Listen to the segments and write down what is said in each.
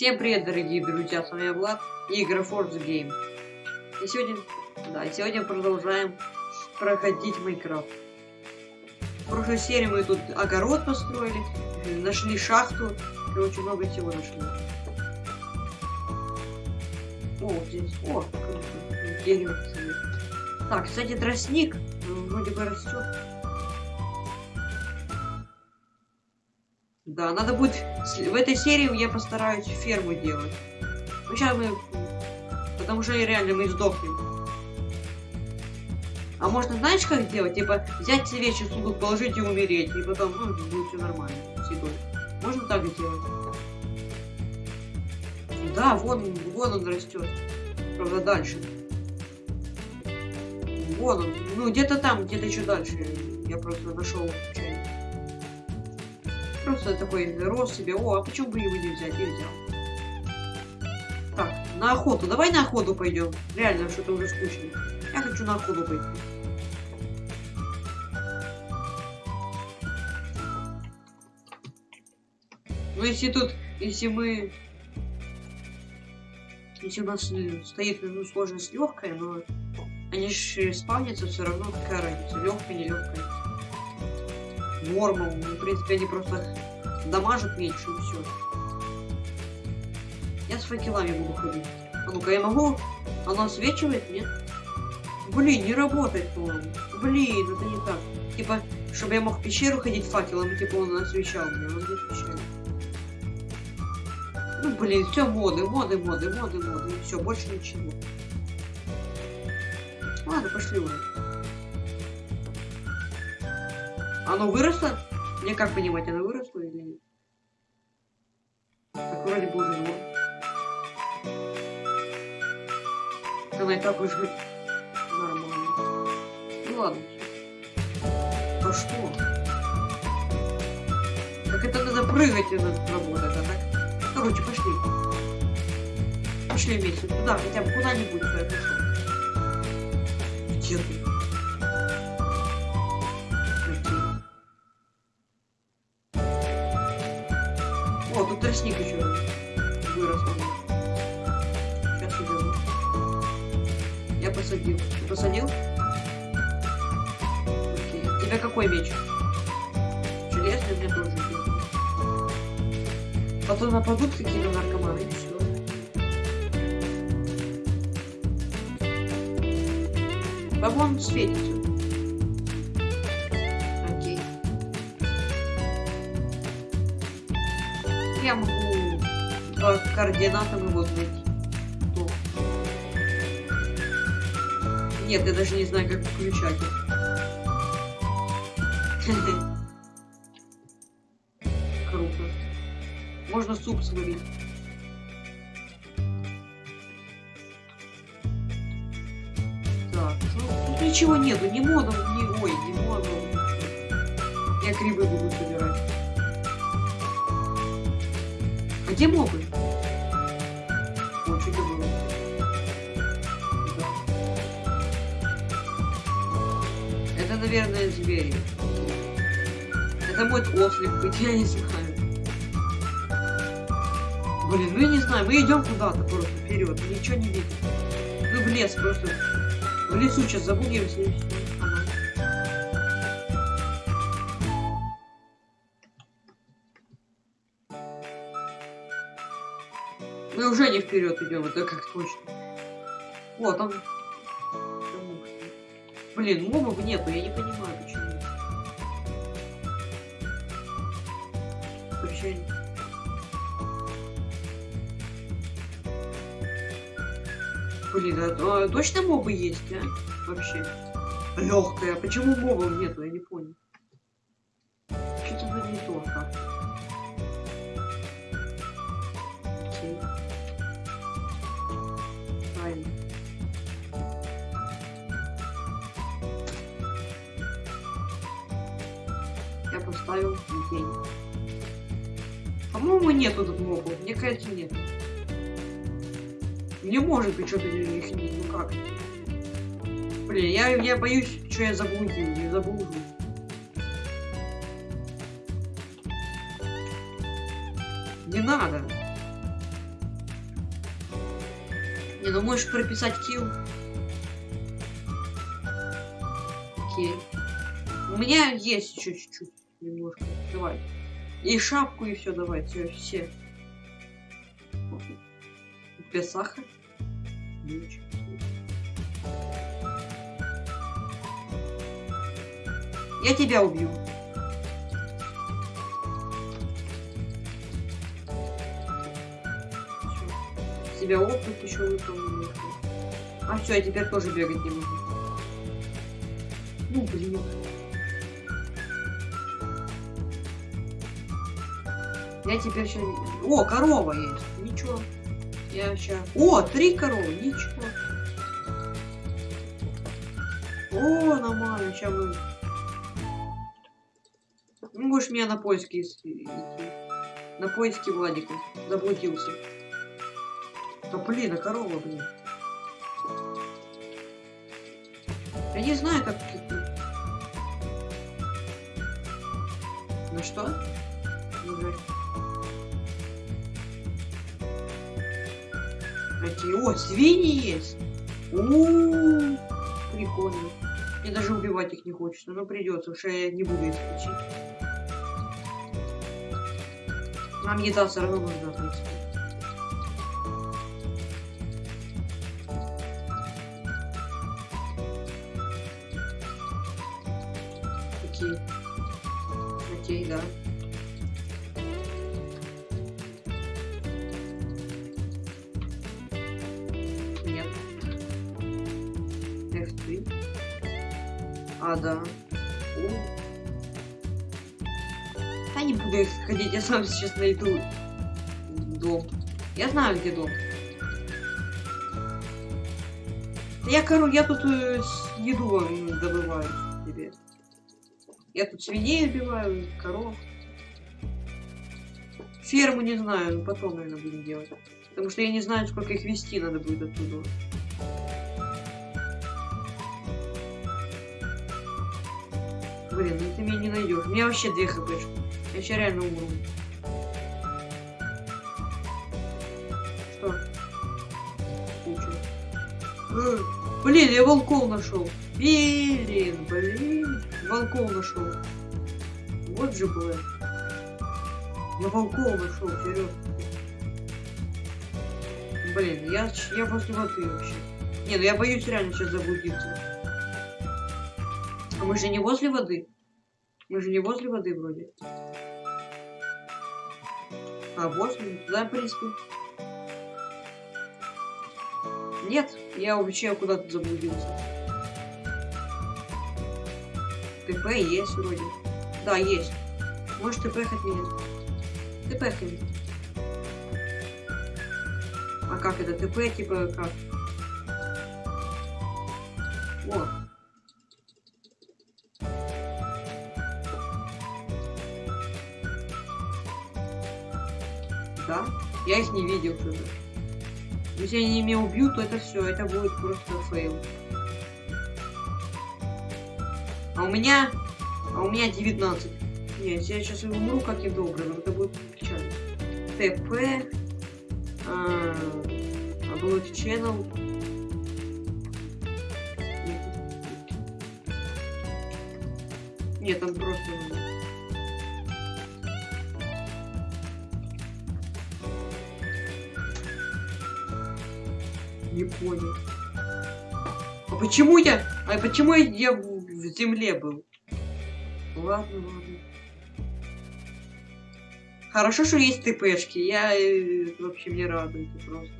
Всем привет, дорогие друзья, с вами я Влад и игра Force Game. И сегодня, да, сегодня продолжаем проходить Майнкрафт. В прошлой серии мы тут огород построили, нашли шахту, короче, много всего нашли. О, здесь, о, дерево. Так, кстати, тростник вроде бы растет. Да, надо будет... В этой серии я постараюсь ферму делать. Ну, сейчас мы... Потому что реально мы сдохнем. А можно, знаешь, как делать? Типа, взять все вещи в сундук, положить и умереть. И потом, ну, будет все нормально с едой. Можно так сделать? Да, вон, вон он растет. Правда, дальше. Вон он. Ну, где-то там, где-то еще дальше. Я просто нашел. Просто такой рос себе. О, а почему бы его не взять? И взял. Так, на охоту. Давай на охоту пойдем. Реально, что-то уже скучно. Я хочу на охоту пойти. Ну, если тут, если мы... Если у нас э, стоит ну, сложность легкая, но они же спавнятся все равно, какая разница, легкая, не легкая. Норма, ну, в принципе, они просто дамажат меньше и все. Я с факелами буду ходить. А ну-ка, я могу? Оно освечивает? Нет? Блин, не работает, по-моему. Блин, это не так. Типа, чтобы я мог в пещеру ходить факелом, типа он освещал меня, он не освещает. Ну, блин, все моды, моды, моды, моды, моды. Все, больше ничего. Ладно, пошли уже. Оно выросло? Мне как понимать, оно выросло или нет? Так, вроде бы уже норм. Она и так уже нормально. Ну ладно. А что? Так это надо прыгать и надо работать, а так? Короче, пошли. Пошли вместе. Туда, хотя бы куда-нибудь. Тут тростник еще вырос. Сейчас уберу. Я посадил. Ты посадил? Окей. Тебя какой меч? Железный мне тоже. Потом нападут какие-то наркоманы и все. Вон светится. По координатам его найти. Кто? Нет, я даже не знаю, как включать. Круто. Можно суп сварить. Так, ну, тут ничего нету, ни модов, ни... Ой, ни модов, ничего. Я грибы буду собирать. А где мобы? Наверное, звери. Это может ослик быть, я не знаю. Блин, ну я не знаю, мы идем куда-то просто вперед, ничего не видим. Мы в лес просто. В лесу сейчас забудемся и все. Мы уже не вперед идем, это как точно. О, там. Блин, мобов нету, я не понимаю, почему. Вообще. Блин, а, а, точно мобы есть, а? Вообще. Легкая. Почему мобов нету, я не понял. Нету тут мобов. Мне кажется, нет. Не может быть, что-то их не... Ну как? Блин, я, я боюсь, что я заблудил, не заблужу. Не надо. Не, ну можешь прописать килл. Окей. У меня есть еще чуть-чуть. Немножко. Давай. И шапку, и все, давай. Все, все. Без сахара. Я тебя убью. Всё. Себя опыт еще выполнил. А все, я теперь тоже бегать не могу. Ну блин. Я теперь сейчас... О, корова есть. Ничего. Я сейчас... О, три коровы. Ничего. О, нормально. Сейчас мы... Ну, будешь меня на поиски ис- идти. На поиски Владика. Заблудился. Да блин, а корова, блин. Я не знаю, как... Ну что? Какие? О, свиньи есть! у Прикольно. Мне даже убивать их не хочется, но придется, что я не буду их лечить. Нам еда все равно нужна, в принципе. Сам сейчас найду дом. Я знаю, где дом. Я, кору, я тут э, еду добываю тебе. Я тут свиней убиваю, коров. Ферму не знаю, потом, наверное, будем делать. Потому что я не знаю, сколько их вести надо будет оттуда. Блин, ну ты меня не найдешь. У меня вообще две хпшки. Я сейчас реально умру. Блин, я волков нашел. Блин, блин. Волков нашел. Вот же, блин. Я волков нашел, серьезно. Блин, я, я после воды вообще. Не, ну я боюсь реально сейчас заблудиться. А мы же не возле воды. Мы же не возле воды вроде. А, возле? Да, в принципе. Нет, я вообще куда-то заблудился. ТП есть вроде. Да, есть. Может ТП от меня. ТП от меня. А как это? ТП типа как? О. Да? Я их не видел что-то. Если они меня убьют, то это все, это будет просто фейл. А у меня... А у меня 19. Не, если я сейчас умру, как я добрый, но это будет печально. ТП... А, Upload channel. Нет, там просто... Не понял. А почему я... А почему я в, земле был? Ладно, ладно. Хорошо, что есть ТПшки. Я э, вообще мне радует просто.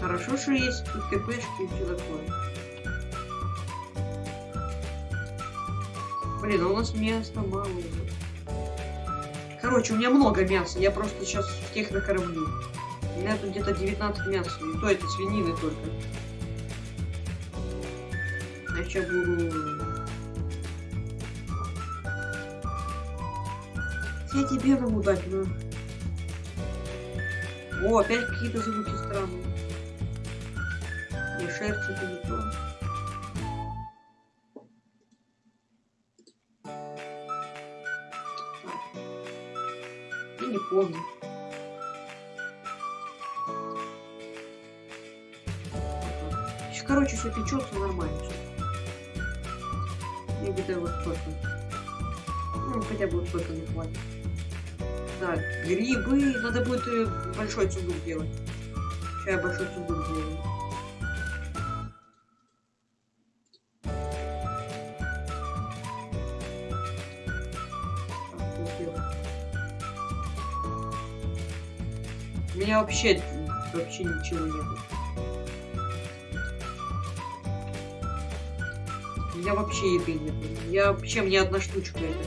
Хорошо, что есть тут ТПшки и все такое. Блин, а у нас места мало уже. Короче, у меня много мяса. Я просто сейчас всех накормлю. Тут где-то 19 мяса. И то это свинины только. Я сейчас буду... Я тебе могу дать, но... О, опять какие-то звуки странные. Не шерсть это не то. Не помню. Все печется нормально. Я где-то вот столько. Ну, хотя бы вот столько не хватит. Так, грибы. Надо будет э, большой сундук делать. Сейчас я большой сундук делаю. У меня вообще вообще ничего. У меня вообще еды нет. Я вообще мне одна штучка это.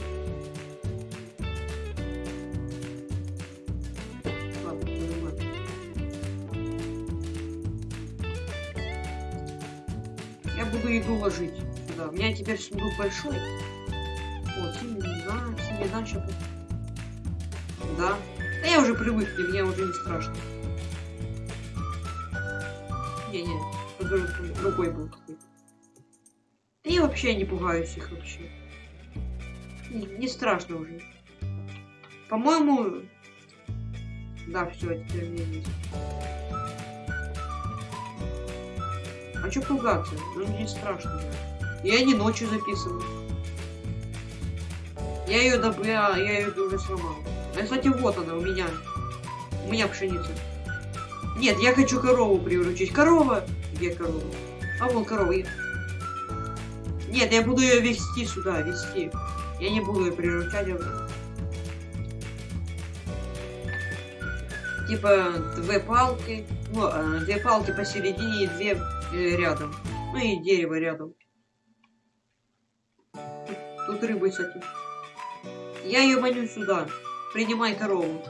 Я буду еду ложить сюда. У меня теперь сундук большой. Вот, семена, семена сейчас. Да. Да я уже привык, и мне уже не страшно. Не-не, другой был какой-то. Вообще не пугаюсь их вообще. Не, не страшно уже. По-моему... Да, все, теперь мне есть. А чё пугаться? Ну не страшно. Я не ночью записываю. Я ее доб... я, я ее уже сломал. А, кстати, вот она у меня. У меня пшеница. Нет, я хочу корову приручить. Корова! Где корова? А вон корова. Нет, я буду ее вести сюда, вести. Я не буду ее приручать. я- Типа две палки. Ну, а, две палки посередине и две э, рядом. Ну и дерево рядом. Тут, рыбы, кстати. Я ее маню сюда. Принимай корову.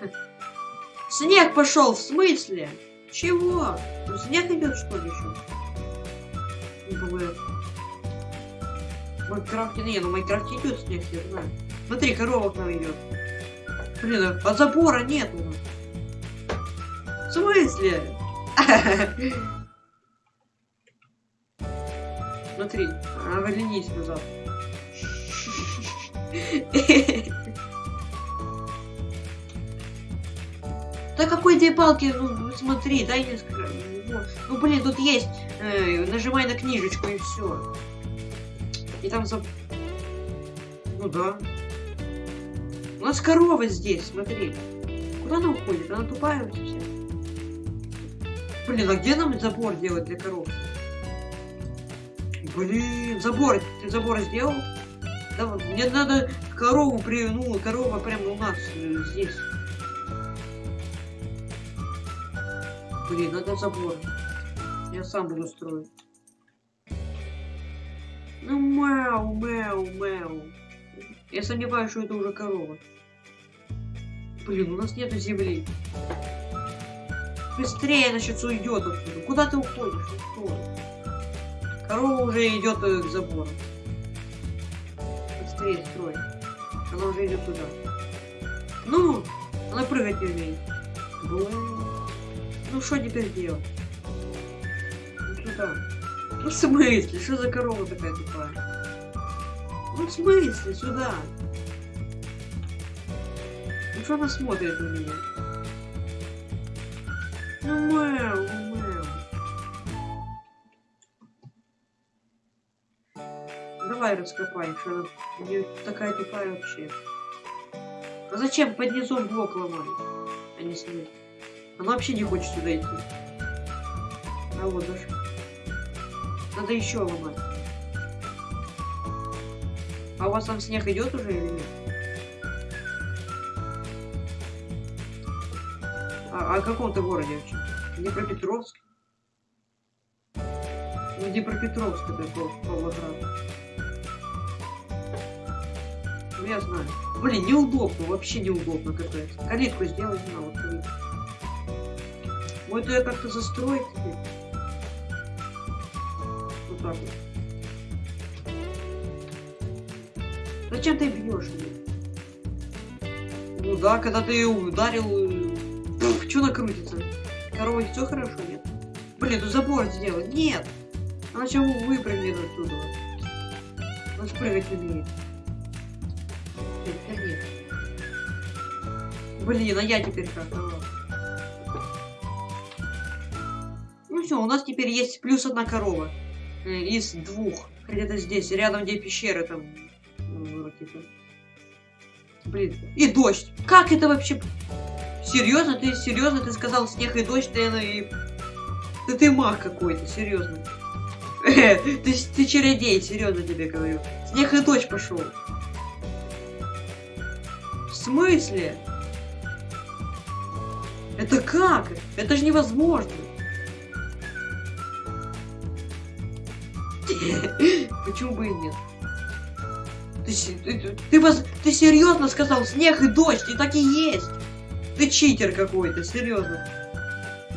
Снег пошел, в смысле? Чего? Снег идет, что ли, еще? Не бывает. В Майнкрафте, не, ну в Майнкрафте идет снег, я знаю. Смотри, корова к нам идет. Блин, а забора нет у нас. В смысле? Смотри, оглянись назад. Да какой две палки? Ну, смотри, дай несколько. Ну, блин, тут есть. э, нажимай на книжечку и все. И там за... Ну да. У нас корова здесь, смотри. Куда она уходит? Она тупая совсем. Блин, а где нам забор делать для коров? Блин, забор. Ты забор сделал? Да, мне надо корову при... Ну, корова прямо у нас э, здесь. Блин, надо забор. Я сам буду строить. Ну, мяу, мяу, мяу. Я сомневаюсь, что это уже корова. Блин, у нас нету земли. Быстрее, сейчас уйдет отсюда. Куда ты уходишь? Ну, что? Корова уже идет э, к забору. Быстрее строй. Она уже идет туда. Ну, она прыгать не умеет. Блин. Ну что теперь делать? Ну сюда. Ну в смысле? Что за корова такая тупая? Ну в смысле? Сюда. Ну что она смотрит на меня? Ну мяу, мяу. Давай раскопаем, что она такая тупая вообще. А зачем под низом блок ломать, а не снять? Она вообще не хочет сюда идти. А вот даже. Надо еще ломать. А у вас там снег идет уже или нет? А, а в каком ты городе вообще? Днепропетровск? Ну, Днепропетровск это Пав- Павлоград. Ну, я знаю. Блин, неудобно, вообще неудобно капец. Калитку сделай, на вот калитку. Вот ее как-то застроить теперь. Вот. Зачем ты бьешь? Ну да, когда ты ее ударил, что накрутится? Корова все хорошо, нет? Блин, ну забор сделать. Нет! Она сейчас выпрыгнет оттуда. Она спрыгать умеет. Теперь нет. Блин, а я теперь как? А. Ну все, у нас теперь есть плюс одна корова. Э, из двух. Где-то здесь, рядом, где пещеры там. ну. Блин. И дождь. Как это вообще? Серьезно? Ты серьезно? Ты сказал снег и дождь, ты, и... Да ты маг какой-то, серьезно. Ты, ты чередей, серьезно тебе говорю. Снег и дождь пошел. В смысле? Это как? Это же невозможно. Почему бы и нет? Ты, ты, ты, ты, ты серьезно сказал снег и дождь, и так и есть. Ты читер какой-то, серьезно.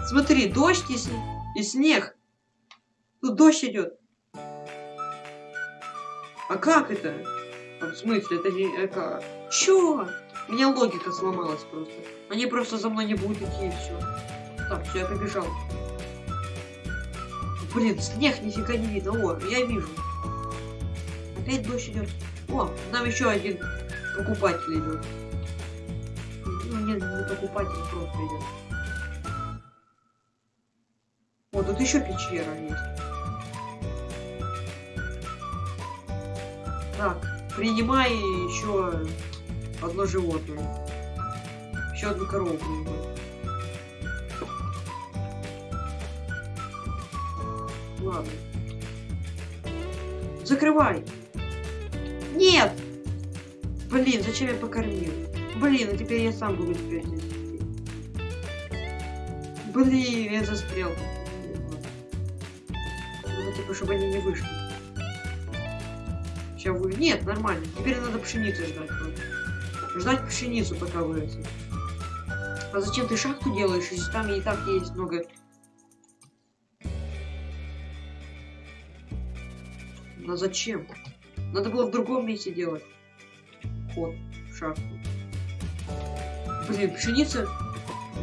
Смотри, дождь и, и снег. Тут дождь идет. А как это? А в смысле, это не... А как? Чё? У меня логика сломалась просто. Они просто за мной не будут идти и все. Так, все, я побежал. Блин, снег нифига не видно. О, я вижу. Опять дождь идет. О, нам еще один покупатель идет. Ну, нет, не покупатель, просто идет. О, тут еще пещера есть. Так, принимай еще одно животное. Еще одну корову принимай. Ладно. Закрывай. Нет! Блин, зачем я покормил? Блин, а теперь я сам буду теперь здесь. Блин, я застрял. Ну, типа, чтобы они не вышли. Сейчас вы... Нет, нормально. Теперь надо пшеницу ждать. Ждать пшеницу, пока вырастет. А зачем ты шахту делаешь, если там и так есть много... А зачем? Надо было в другом месте делать. Ход в шахту. Блин, пшеница...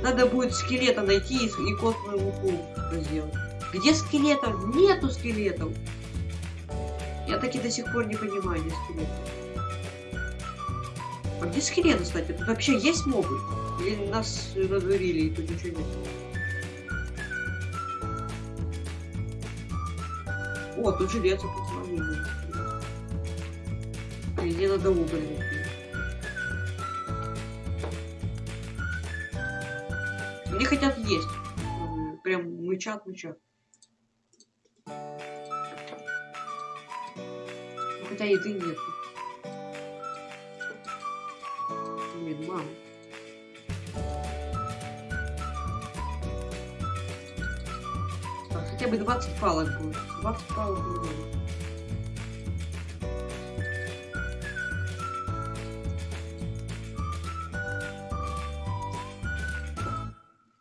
Надо будет скелета найти и, и костную муку сделать. Где скелетов? Нету скелетов. Я таки до сих пор не понимаю, где скелет. А где скелеты, кстати? Тут вообще есть мобы? Или нас надурили и тут ничего нет? О, тут железо посмотрели. Мне надо уголь найти. Они хотят есть. Прям мычат, мычат. Хотя еды нет. Блин, мама. Так, хотя бы 20 палок будет. 20 палок будет.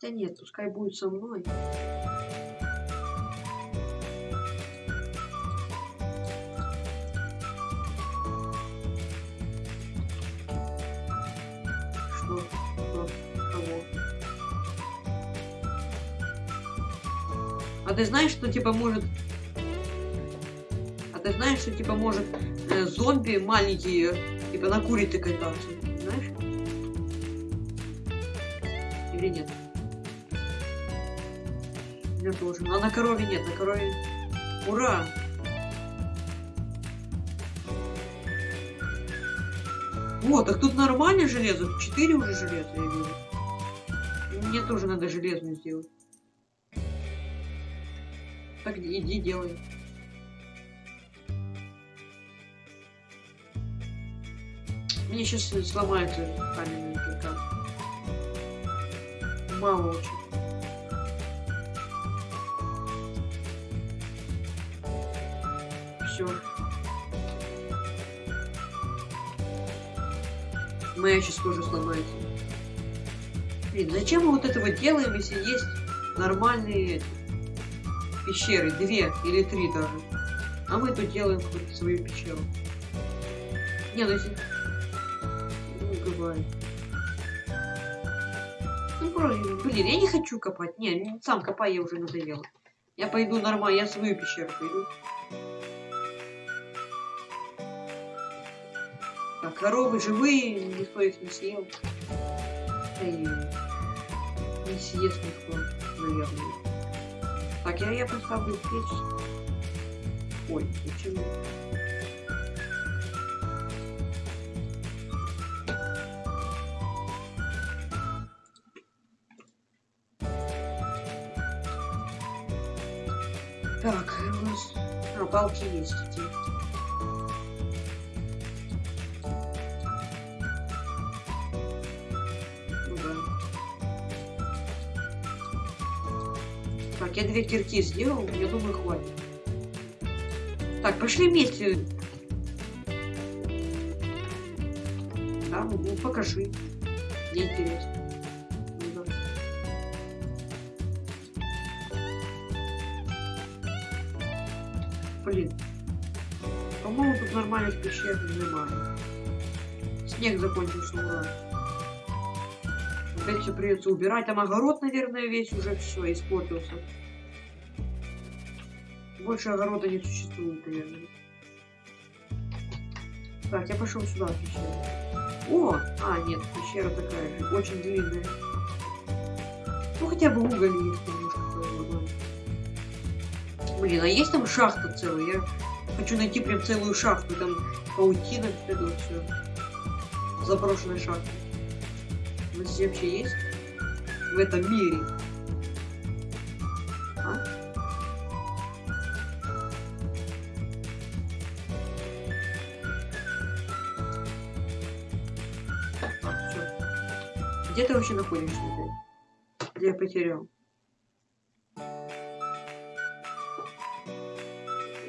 Хотя нет, пускай будет со мной. ты знаешь, что типа может... А ты знаешь, что типа может э, зомби маленькие, типа на курице кататься? На корове нет, на корове... Ура! Вот, так тут нормально железо. Четыре уже железа, я вижу. Мне тоже надо железную сделать. Так иди делай. Мне сейчас сломается каменный кирка. Мало очень. Все. Моя сейчас тоже сломается. Блин, зачем мы вот это вот делаем, если есть нормальные пещеры, две или три даже. А мы тут делаем свою пещеру. Не, ну если... Ну, бывает. Ну, просто, блин, я не хочу копать. Не, сам копай, я уже надоел. Я пойду нормально, я свою пещеру пойду. Коровы живые, никто их не съел. И не съест никто, наверное. Так, я, я поставлю печь. Ой, почему? Так, у нас... А, палки есть. Две кирки сделал, я думаю, хватит. Так, пошли вместе. Да, ну, покажи. Мне интересно. Ну. Блин. По-моему, тут нормальных пещер немає. Снег закончился, ура. Опять все придется убирать. Там огород, наверное, весь уже все испортился. Больше огорода не существует, наверное. Так, я пошел сюда, в пещеру. О! А, нет, пещера такая же, очень длинная. Ну, хотя бы уголь есть немножко. Блин, а есть там шахта целая? Я хочу найти прям целую шахту. Там паутина, вот это вот все. Заброшенная шахта. Нас здесь вообще есть? В этом мире. Вообще находишься опять? Где я потерял?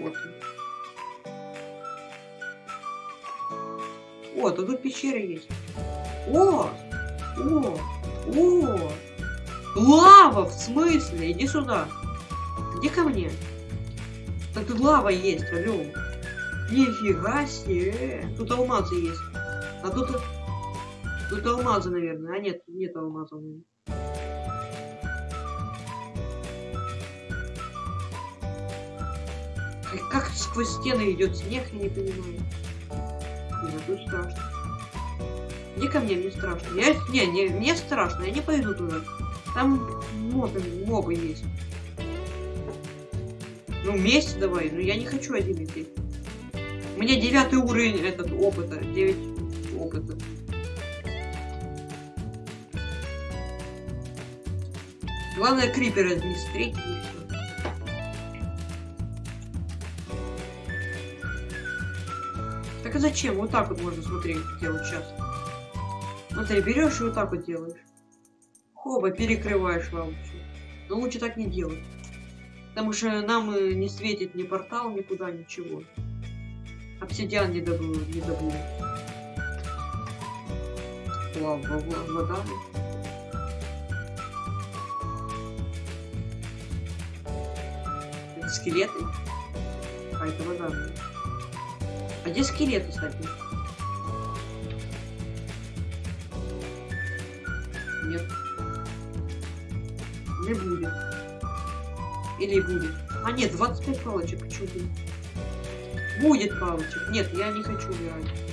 Вот. О, то тут пещера есть. О! О! О! Лава, в смысле? Иди сюда. Иди ко мне. Так тут лава есть, алло. Нифига себе. Тут алмазы есть. А тут... Тут алмазы, наверное. А нет, нет алмазов. Как- сквозь стены идет снег, я не понимаю. Блин, тут страшно. Иди ко мне, мне страшно. Я, не, не, мне страшно, я не пойду туда. Там мобы, мобы есть. Ну, вместе давай, но я не хочу один идти. Меня девятый уровень этот опыта. Девять Главное крипера не встретить. Так а зачем? Вот так вот можно смотреть, делать сейчас. Смотри, берешь и вот так вот делаешь. Хоба, перекрываешь лампу. Но лучше так не делать. Потому что нам э, не светит ни портал, никуда, ничего. Обсидиан не добыл, не добыл. Лава, во- вода. Скелеты? А, это вода. блин. А где скелеты, кстати? Нет. Не будет. Или будет. А нет, 25 палочек. Почему? Будет палочек. Нет, я не хочу умирать.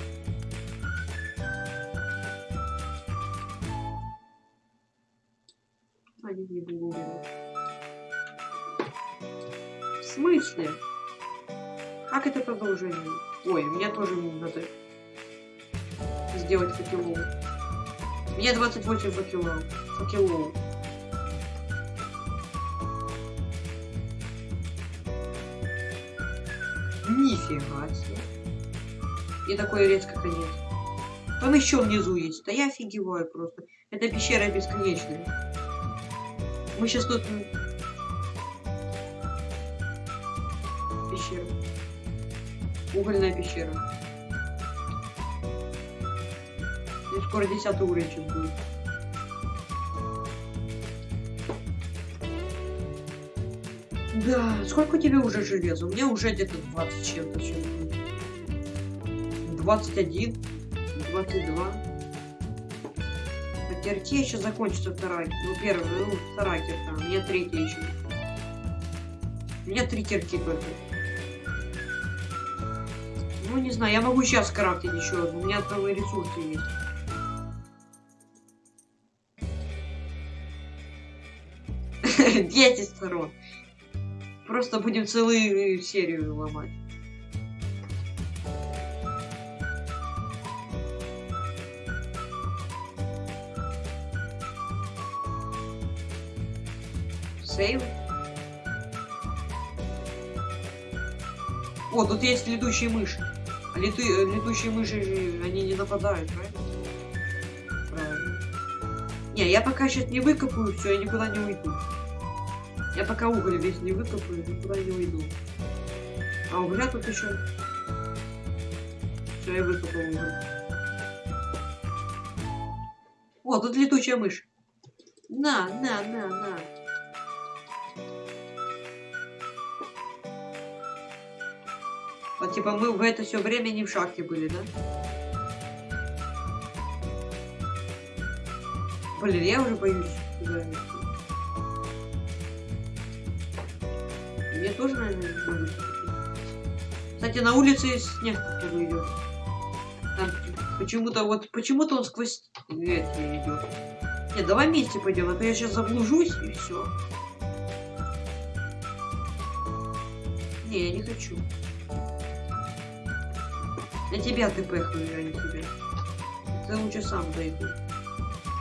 Сделать факелов. Мне 28 факелов. Факелов. Нифига себе. И такой резко конец. Там еще внизу есть. Да я офигеваю просто. Эта пещера бесконечная. Мы сейчас тут... Пещера. Угольная пещера. Скоро 10 уровень будет. Да, сколько у тебя уже железа? У меня уже где-то 20 с чем-то сейчас будет. 21, 22. А кирки еще закончится вторая. Ну, первая, ну, вторая кирка. У меня третья еще. У меня три кирки только. Ну, не знаю, я могу сейчас крафтить еще. У меня и ресурсы есть. Дети сторон. Просто будем целую серию ломать. Сейв. О, тут есть летучие мыши. А лету... летучие мыши, они не нападают, правильно? Правильно. Не, я пока сейчас не выкопаю, все, я никуда не уйду. Я пока уголь весь не выкопаю, никуда не уйду. А угля тут еще. Все, я выкопал уголь. О, тут летучая мышь. На, на, на, на. Вот типа мы в это все время не в шахте были, да? Блин, я уже боюсь Мне тоже, наверное, надо. Кстати, на улице снег оттуда идет. Почему-то вот почему-то он сквозь ветки идет. Нет, давай вместе пойдем, а то я сейчас заблужусь и все. Не, я не хочу. Я тебя ты пехаю, а не тебя. Ты лучше сам дойду.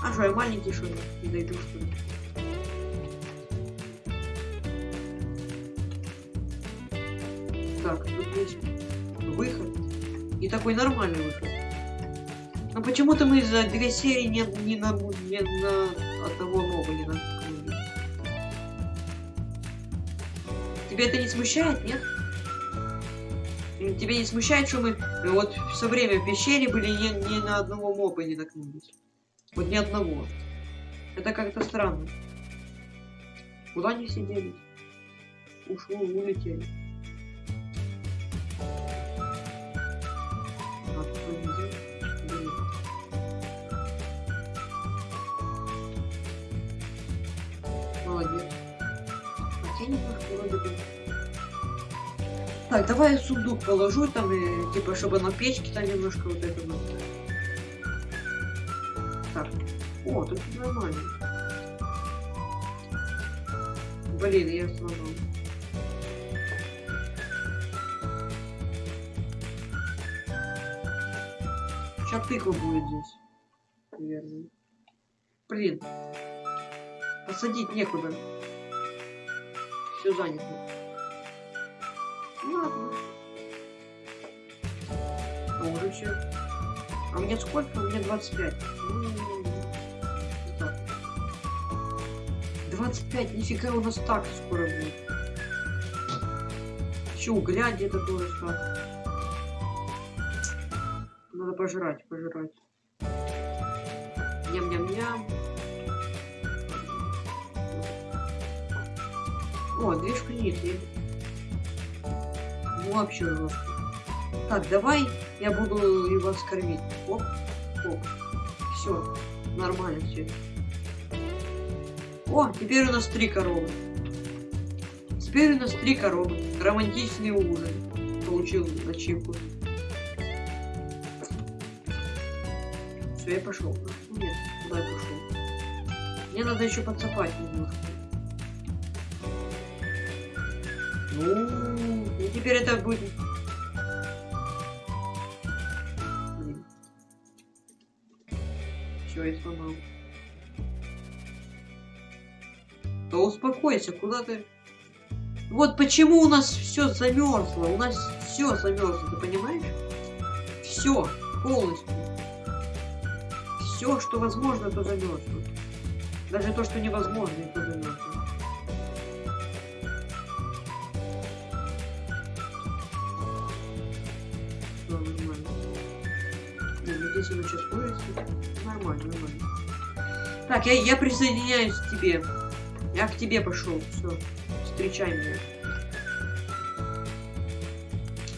А что, я маленький, что ли? Не дойду, что ли? Так, тут есть выход. И такой нормальный выход. Но почему-то мы за две серии не, не, на, не на одного моба не наткнулись. Тебя это не смущает, нет? Тебя не смущает, что мы вот все время в пещере были ни, ни на одного моба не наткнулись? Вот ни одного. Это как-то странно. Куда они сидели? Ушло, улетели. Так, давай я сундук положу там, и, типа, чтобы на печке там немножко вот это вот. Так. О, тут нормально. Блин, я сломал. Сейчас тыква будет здесь. Наверное. Блин. Посадить некуда. Все занято. Ладно. А уже все. А мне сколько? Меня 25. Ну, так. 25, нифига у нас так скоро будет. Еще угля где-то тоже так. Надо пожрать, пожрать. Ням-ням-ням. О, две шканицы. Ну, вообще жестко. Так, давай я буду его скормить. Оп, оп. Все, нормально все. О, теперь у нас три коровы. Теперь у нас три коровы. Романтичный ужин. Получил ачивку. Все, я пошел. Нет, куда я пошел? Мне надо еще подцепать немножко. Ну, и теперь это будет... Все, я сломал. Да успокойся, куда ты... Вот почему у нас все замерзло. У нас все замерзло, ты понимаешь? Все, полностью. Все, что возможно, то замерзло. Даже то, что невозможно, то замерзло. Здесь оно сейчас вырастет. Нормально, нормально. Так, я, я присоединяюсь к тебе. Я к тебе пошел. Все. Встречай меня.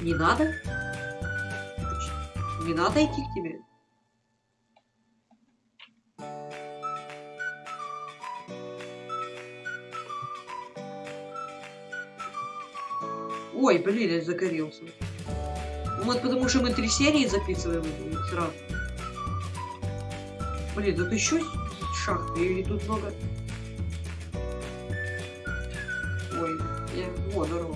Не надо? Не надо идти к тебе? Ой, блин, я загорелся. Вот потому что мы три серии записываем сразу. Блин, тут еще шахты, и тут много... Ой, Я... О, здорово.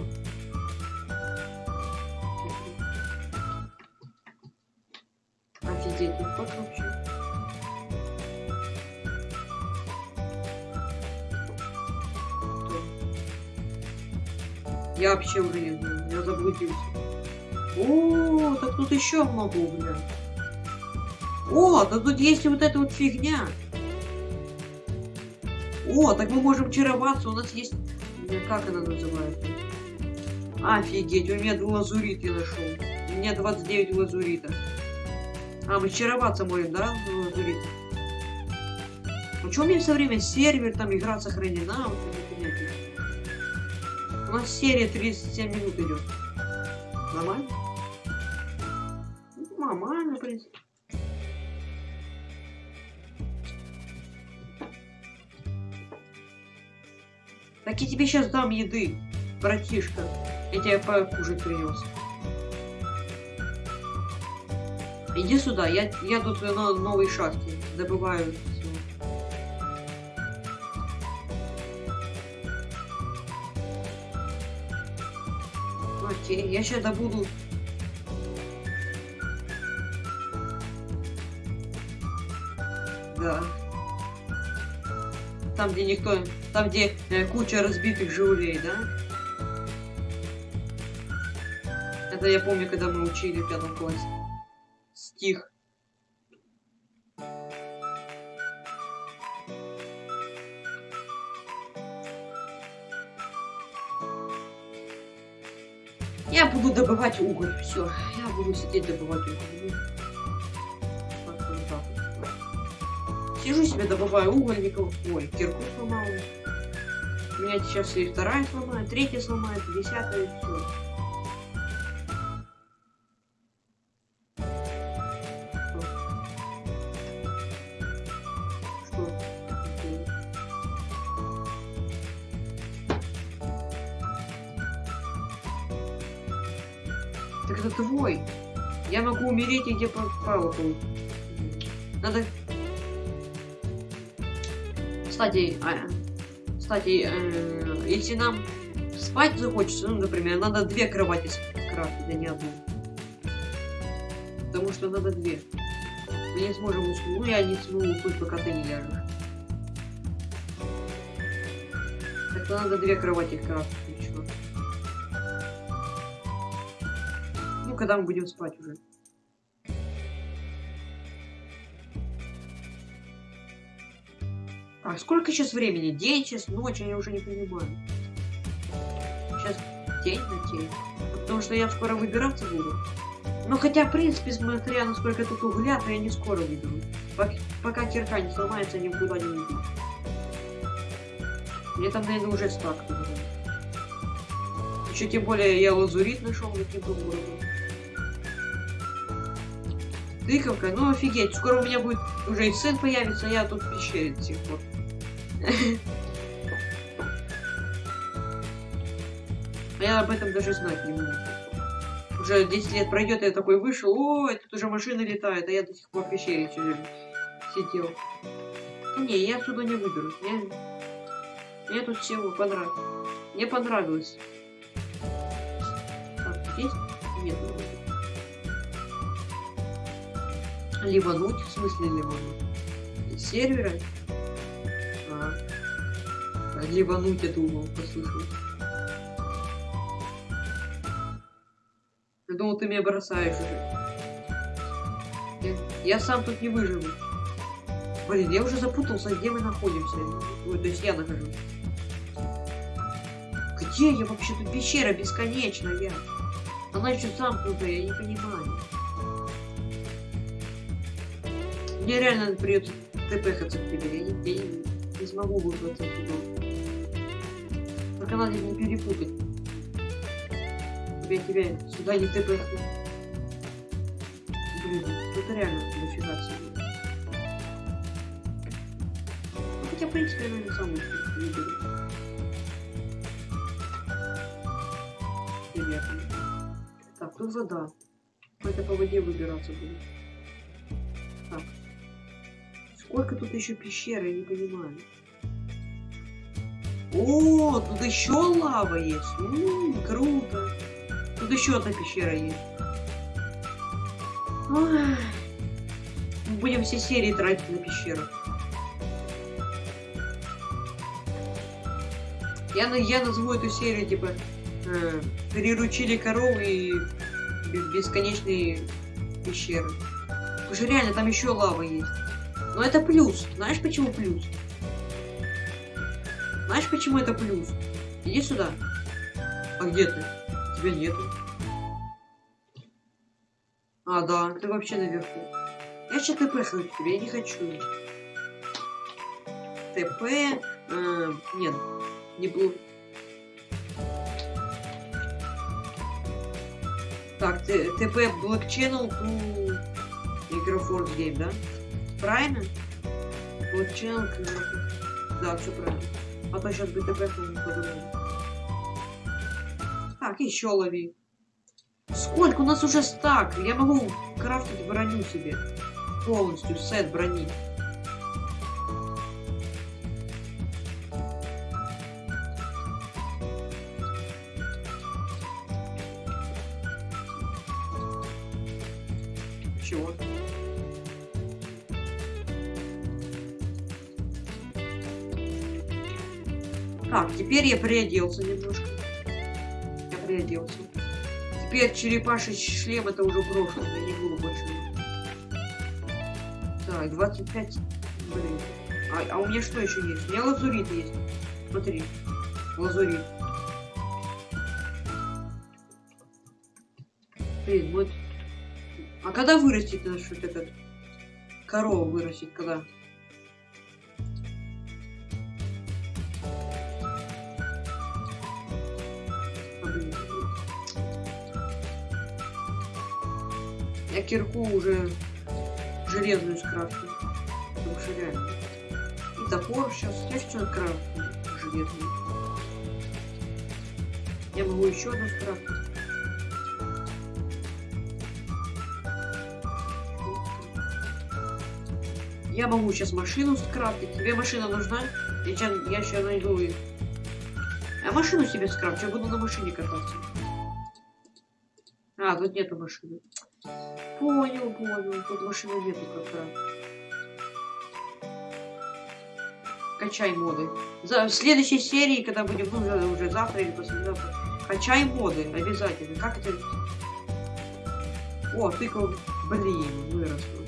Офигеть, вообще? Кто? Я вообще уже не знаю, я заблудился. О, так тут еще много угля. О, да тут есть вот эта вот фигня. О, так мы можем чароваться, у нас есть... э, Как она называется? Офигеть, у меня лазурит я нашел. У меня 29 лазурита. А, мы чароваться можем, да, лазурит? Ну что у меня все время сервер, там игра сохранена, вот это. У нас серия 37 минут идет. Нормально? Так я тебе сейчас дам еды, братишка. Я тебе покушать принес. Иди сюда, я, я тут на новой шахте добываю. Окей, я сейчас добуду. Да. Там, где никто... Там, где э, куча разбитых жигулей, да? Это я помню, когда мы учили в пятом классе. Стих. Я буду добывать уголь. Все, я буду сидеть добывать уголь. Сижу себе, добываю уголь, никого. Ой, кирку сломал. У меня сейчас и вторая сломает, третья сломает, десятая, и все. Так это твой. Я могу умереть, и где попало. по- Надо... Кстати, а, кстати, э, если нам спать захочется, ну, например, надо две кровати скрафтить, а не одну. Потому что надо две. Мы не сможем уснуть. Ну, я не смогу уснуть, пока ты не ляжешь. Так надо две кровати крафтить, чё. Ну, когда мы будем спать уже. А сколько сейчас времени? День, сейчас ночь, я уже не понимаю. Сейчас день на день. Потому что я скоро выбираться буду. Но хотя, в принципе, смотря на сколько тут угля, то я не скоро выберу. Пок- Пока кирка не сломается, я никуда не уйду. Мне там, наверное, уже стак. Еще тем более я лазурит нашел каким-то уровнем. Тыковка, ну офигеть, скоро у меня будет уже и сын появится, а я тут в пещере до сих пор. Я об этом даже знать не могу. Уже 10 лет пройдет, я такой вышел, ой, тут уже машина летает, а я до сих пор в пещере сидел. Не, я отсюда не выберусь. Мне, мне тут всего понравилось. Мне понравилось. Так, есть? Нет. Ливануть, в смысле ливануть? Из сервера? А, Ливануть, я думал, послышал. Я думал, ты меня бросаешь уже. Я, я сам тут не выживу. Блин, я уже запутался, где мы находимся. Ой, то есть я нахожусь. Где я вообще? Тут пещера бесконечная. Она еще замкнутая, я не понимаю. Мне реально придется тпхаться к тебе. Я не, я не, не смогу выбраться отсюда. Только надо не перепутать. Тебя, тебя сюда не тпхну. Блин, тут реально дофига всего. Ну, хотя, в принципе, я, наверное, сам выберу. Ребята. Так, тут вода. Это по воде выбираться будет. Так. Сколько тут еще пещер, я не понимаю. О, тут еще лава есть. М, круто. Тут еще одна пещера есть. Ой. Мы Будем все серии тратить на пещеру. Я, я назову эту серию типа э, приручили коровы и бе- бесконечные пещеры. Потому что реально там еще лава есть. Но это плюс. Знаешь почему плюс? Знаешь почему это плюс? Иди сюда. А где ты? Тебя нету. А, да, ты вообще наверху. Я сейчас ТП хочу тебе, я не хочу. ТП... э, нет, не был. Так, ТП Black Channel to Microforce да? Правильно? Black Да, все правильно. А то сейчас бы ТП по-другому. Так, еще лови. Сколько? У нас уже стак. Я могу крафтить броню себе. Полностью сет брони. Теперь я приоделся немножко. Я приоделся. Теперь черепаший шлем это уже прошлое, я не буду больше. Так, 25. Блин. А, а у меня что еще есть? У меня лазурит есть. Смотри. Лазурит. Блин, вот. А когда вырастет наш вот этот? Корова вырастет когда? Кирку уже железную скрафтил. Потому реально. И топор сейчас. Я что крафтил железную. Я могу еще одну скрафтить. Я могу сейчас машину скрафтить. Тебе машина нужна? Я сейчас, я сейчас найду ее. А машину себе скрафчу, я буду на машине кататься. А, тут нету машины. Понял, понял. Тут машины нету как раз. Качай моды. За, в следующей серии, когда будем, ну, уже, завтра или послезавтра, качай моды обязательно. Как это? О, тыква, блин, выросла.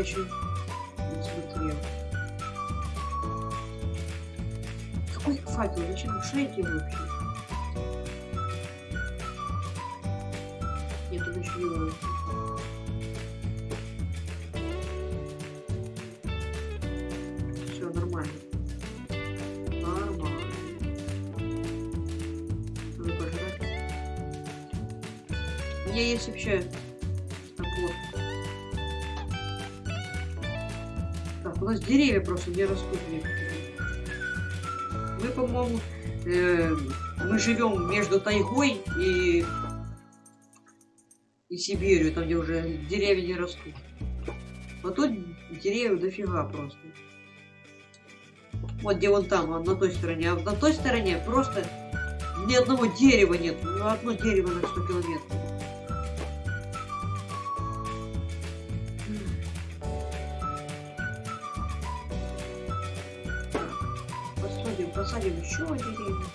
Еще не смотрел. Какой факел? Зачем? Делаю вообще? Деревья просто не растут. Мы, по-моему, э, мы живем между тайгой и и Сибирью, там где уже деревья не растут. А тут деревьев дофига просто. Вот где вон там, на той стороне. А на той стороне просто ни одного дерева нет. Одно дерево на 100 километров. Посадим, еще деревья.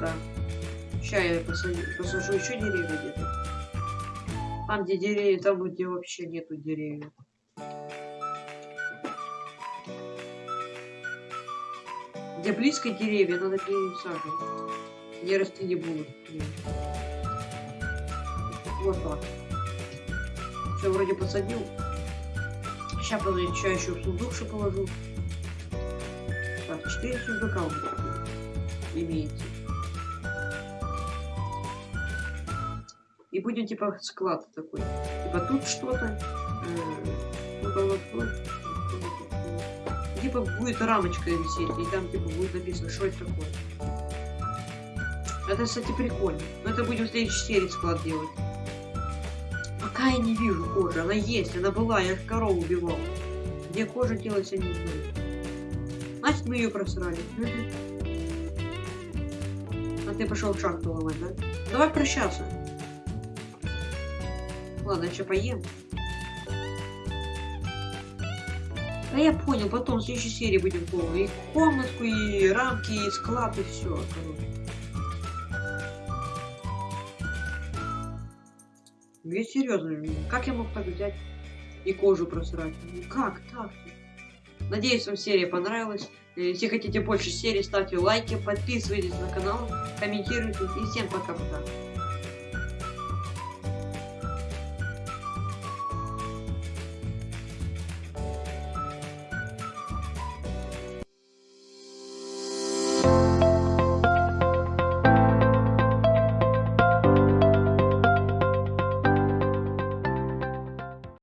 Да. Сейчас я посажу, посажу еще деревья где-то. Там, где деревья, там, где вообще нету деревьев. Где близко деревья, надо пересаживать. Расти не будут. Вот так. Все, вроде посадил. Сейчас, подожди, что еще в сундук что положу. Так, 4 сундука у меня имеется. И будем типа склад такой. Типа тут что-то. э, ну-ка, вот, вот. Типа будет рамочка висеть, и там типа будет написано, что это такое. Это, кстати, прикольно. Но это будем в следующей серии склад делать. Пока я не вижу кожи. Она есть, она была, я корову убивал. Где кожа делать, я не знаю. Значит, мы ее просрали. А ты пошел шахту ломать, да? Давай прощаться. Ладно, я еще поем. Да я понял, потом в следующей серии будем полный. И комнатку, и рамки, и склад, и все, короче. Я серьезно, как я мог так взять и кожу просрать? Ну как так? Надеюсь, вам серия понравилась. Э, Если хотите больше серий, ставьте лайки, подписывайтесь на канал, комментируйте. И всем пока-пока.